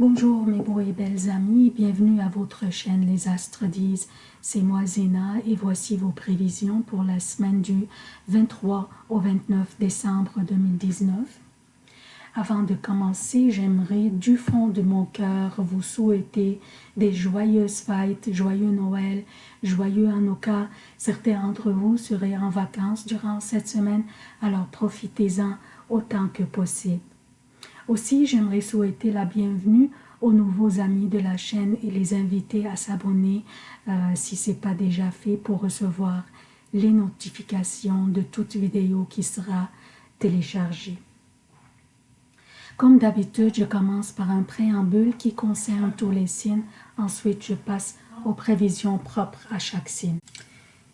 Bonjour mes beaux et belles amis, bienvenue à votre chaîne Les Astres disent. C'est moi Zéna et voici vos prévisions pour la semaine du 23 au 29 décembre 2019. Avant de commencer, j'aimerais du fond de mon cœur vous souhaiter des joyeuses fêtes, joyeux Noël, joyeux Hanukkah. Certains d'entre vous seraient en vacances durant cette semaine, alors profitez-en autant que possible. Aussi, j'aimerais souhaiter la bienvenue aux nouveaux amis de la chaîne et les inviter à s'abonner euh, si ce n'est pas déjà fait pour recevoir les notifications de toute vidéo qui sera téléchargée. Comme d'habitude, je commence par un préambule qui concerne tous les signes. Ensuite, je passe aux prévisions propres à chaque signe.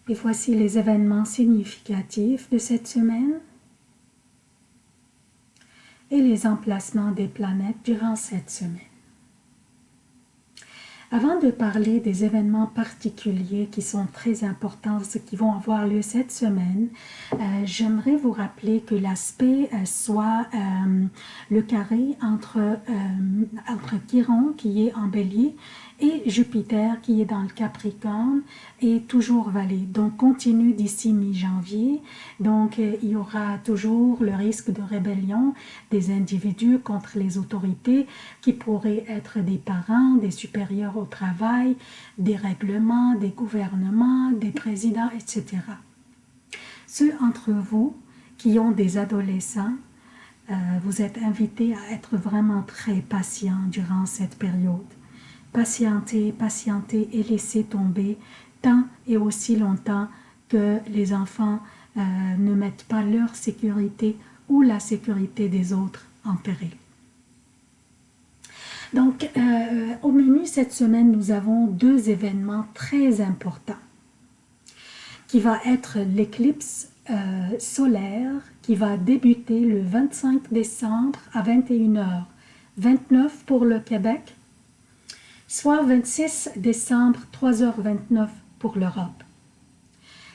Et voici les événements significatifs de cette semaine et les emplacements des planètes durant cette semaine. Avant de parler des événements particuliers qui sont très importants, qui vont avoir lieu cette semaine, euh, j'aimerais vous rappeler que l'aspect euh, soit euh, le carré entre, entre Chiron qui est en bélier et Jupiter qui est dans le Capricorne est toujours valé. Donc continue d'ici mi-janvier. Donc euh, il y aura toujours le risque de rébellion des individus contre les autorités qui pourraient être des parents, des supérieurs au travail, des règlements, des gouvernements, des présidents, etc. Ceux entre vous qui ont des adolescents, euh, vous êtes invités à être vraiment très patients durant cette période patienter, patienter et laisser tomber tant et aussi longtemps que les enfants euh, ne mettent pas leur sécurité ou la sécurité des autres en péril. Donc, euh, au menu cette semaine, nous avons deux événements très importants qui va être l'éclipse euh, solaire qui va débuter le 25 décembre à 21h, 29 pour le Québec soit 26 décembre 3h29 pour l'Europe.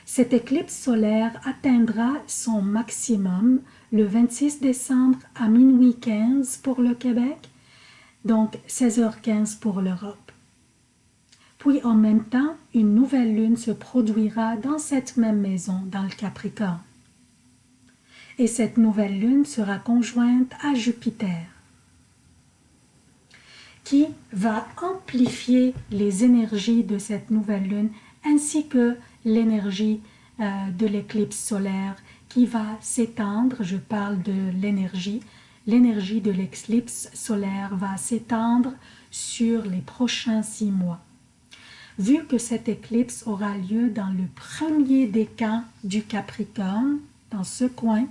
Cette éclipse solaire atteindra son maximum le 26 décembre à minuit 15 pour le Québec, donc 16h15 pour l'Europe. Puis en même temps, une nouvelle lune se produira dans cette même maison, dans le Capricorne. Et cette nouvelle lune sera conjointe à Jupiter qui va amplifier les énergies de cette nouvelle lune ainsi que l'énergie euh, de l'éclipse solaire qui va s'étendre, je parle de l'énergie, l'énergie de l'éclipse solaire va s'étendre sur les prochains six mois. Vu que cette éclipse aura lieu dans le premier décan du Capricorne, dans ce coin,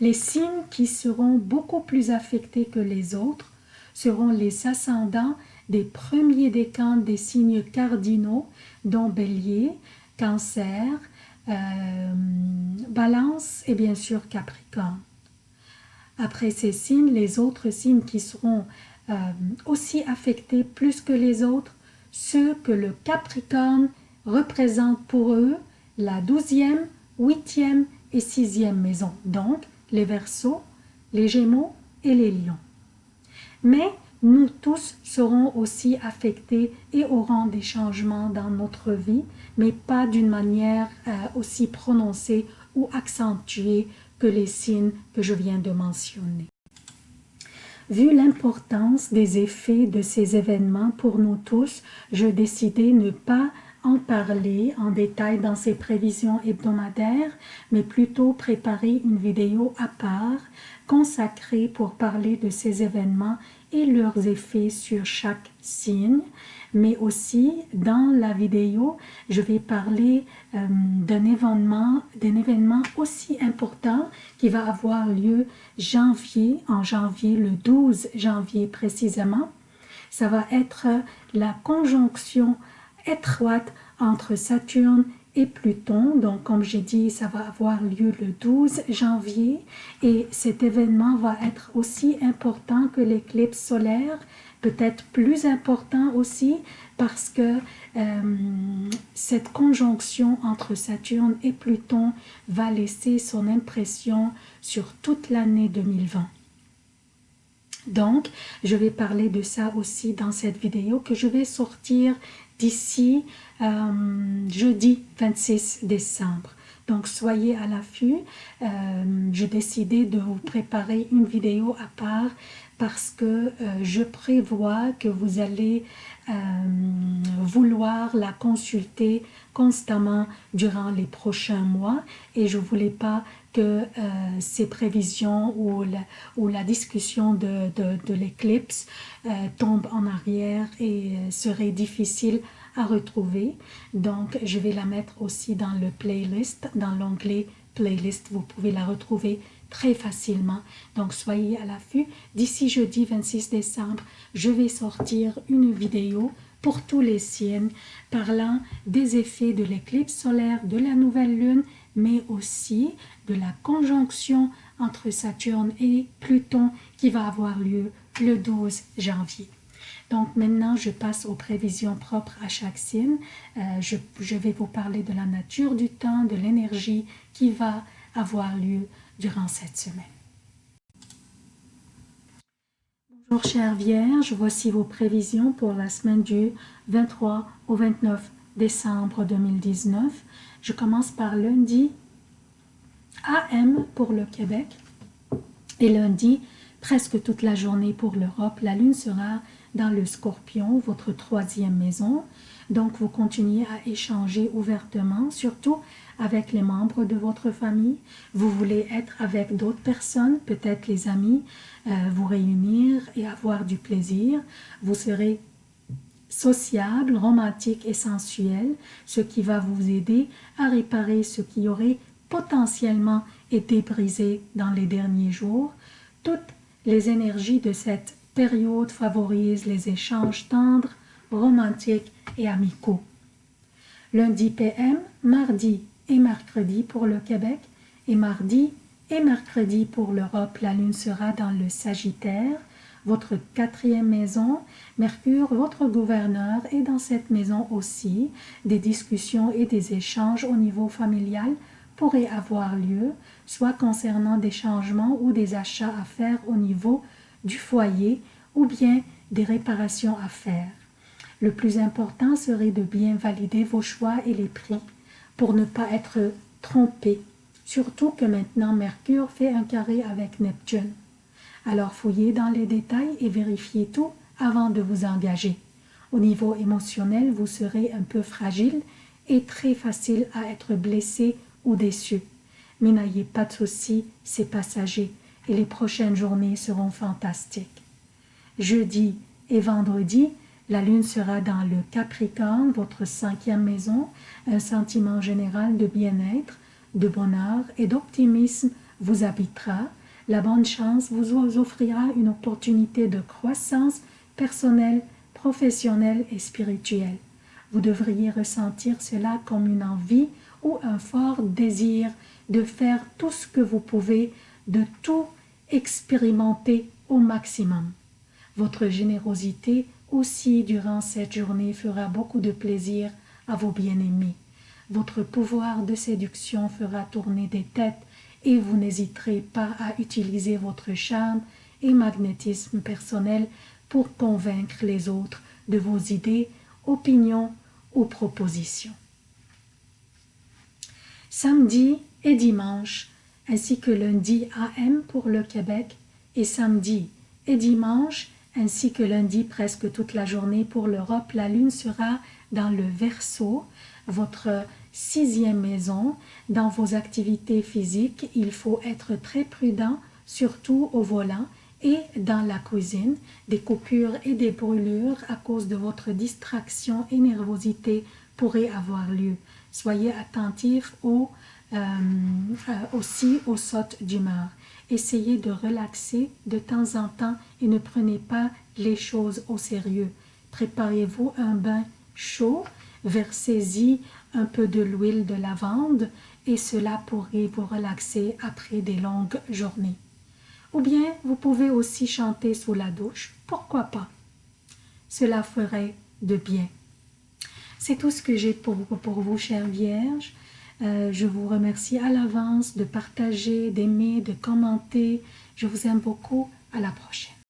les signes qui seront beaucoup plus affectés que les autres seront les ascendants des premiers décans des signes cardinaux, dont Bélier, Cancer, euh, Balance et bien sûr Capricorne. Après ces signes, les autres signes qui seront euh, aussi affectés plus que les autres, ceux que le Capricorne représente pour eux la douzième, huitième et sixième maison, donc les Verseaux, les Gémeaux et les Lions mais nous tous serons aussi affectés et aurons des changements dans notre vie, mais pas d'une manière euh, aussi prononcée ou accentuée que les signes que je viens de mentionner. Vu l'importance des effets de ces événements pour nous tous, je décidai ne pas en parler en détail dans ces prévisions hebdomadaires, mais plutôt préparer une vidéo à part consacrée pour parler de ces événements et leurs effets sur chaque signe, mais aussi dans la vidéo, je vais parler euh, d'un événement, événement aussi important qui va avoir lieu janvier, en janvier, le 12 janvier précisément. Ça va être la conjonction étroite entre Saturne et Pluton. Donc, comme j'ai dit, ça va avoir lieu le 12 janvier et cet événement va être aussi important que l'éclipse solaire, peut-être plus important aussi parce que euh, cette conjonction entre Saturne et Pluton va laisser son impression sur toute l'année 2020. Donc, je vais parler de ça aussi dans cette vidéo que je vais sortir d'ici euh, jeudi 26 décembre. Donc, soyez à l'affût. Euh, J'ai décidé de vous préparer une vidéo à part parce que euh, je prévois que vous allez euh, vouloir la consulter constamment durant les prochains mois et je voulais pas que euh, ces prévisions ou la, discussion de l'éclipse euh, tombe en arrière et euh, serait difficile à retrouver. Donc, je vais la mettre aussi dans le playlist, dans l'onglet playlist. Vous pouvez la retrouver très facilement. Donc, soyez à l'affût. D'ici jeudi 26 décembre, je vais sortir une vidéo pour tous les signes parlant des effets de l'éclipse solaire, de la nouvelle lune, mais aussi de la conjonction entre Saturne et Pluton qui va avoir lieu le 12 janvier. Donc maintenant, je passe aux prévisions propres à chaque signe. Euh, je, je, vais vous parler de la nature du temps, de l'énergie qui va avoir lieu durant cette semaine. Bonjour chère Vierge, voici vos prévisions pour la semaine du 23 au 29 décembre 2019. Je commence par lundi AM pour le Québec et lundi presque toute la journée pour l'Europe. La lune sera dans le scorpion, votre troisième maison. Donc, vous continuez à échanger ouvertement, surtout avec les membres de votre famille. Vous voulez être avec d'autres personnes, peut-être les amis, euh, vous réunir et avoir du plaisir. Vous serez sociable, romantique et sensuel, ce qui va vous aider à réparer ce qui aurait potentiellement été brisé dans les derniers jours. Toutes les énergies de cette période favorisent les échanges tendres, romantiques et amicaux. Lundi PM, mardi et mercredi pour le Québec et mardi et mercredi pour l'Europe, la lune sera dans le Sagittaire, votre quatrième maison. Mercure, votre gouverneur, est dans cette maison aussi. Des discussions et des échanges au niveau familial pourraient avoir lieu, soit concernant des changements ou des achats à faire au niveau du foyer ou bien des réparations à faire. Le plus important serait de bien valider vos choix et les prix pour ne pas être trompé, surtout que maintenant Mercure fait un carré avec Neptune. Alors fouillez dans les détails et vérifiez tout avant de vous engager. Au niveau émotionnel, vous serez un peu fragile et très facile à être blessé ou déçu. Mais n'ayez pas de soucis, c'est passager et les prochaines journées seront fantastiques. Jeudi et vendredi, la lune sera dans le Capricorne, votre cinquième maison, un sentiment général de bien-être, de bonheur et d'optimisme vous habitera. La bonne chance vous offrira une opportunité de croissance personnelle, professionnelle et spirituelle. Vous devriez ressentir cela comme une envie ou un fort désir de faire tout ce que vous pouvez, de tout expérimenter au maximum. Votre générosité aussi durant cette journée fera beaucoup de plaisir à vos bien-aimés. Votre pouvoir de séduction fera tourner des têtes et vous n'hésiterez pas à utiliser votre charme et magnétisme personnel pour convaincre les autres de vos idées, opinions ou propositions. Samedi et dimanche, ainsi que lundi AM pour le Québec et samedi et dimanche, ainsi que lundi presque toute la journée pour l'Europe, la lune sera dans le Verseau, votre sixième maison. Dans vos activités physiques, il faut être très prudent, surtout au volant et dans la cuisine. Des coupures et des brûlures à cause de votre distraction et nervosité pourraient avoir lieu. Soyez attentif au, euh, euh, aussi aux sautes d'humeur. Essayez de relaxer de temps en temps et ne prenez pas les choses au sérieux. Préparez-vous un bain chaud, versez-y un peu de l'huile de lavande et cela pourrait vous relaxer après des longues journées. Ou bien vous pouvez aussi chanter sous la douche, pourquoi pas? Cela ferait de bien. C'est tout ce que j'ai pour, pour vous, chère Vierge. Euh, je vous remercie à l'avance de partager, d'aimer, de commenter. Je vous aime beaucoup. À la prochaine.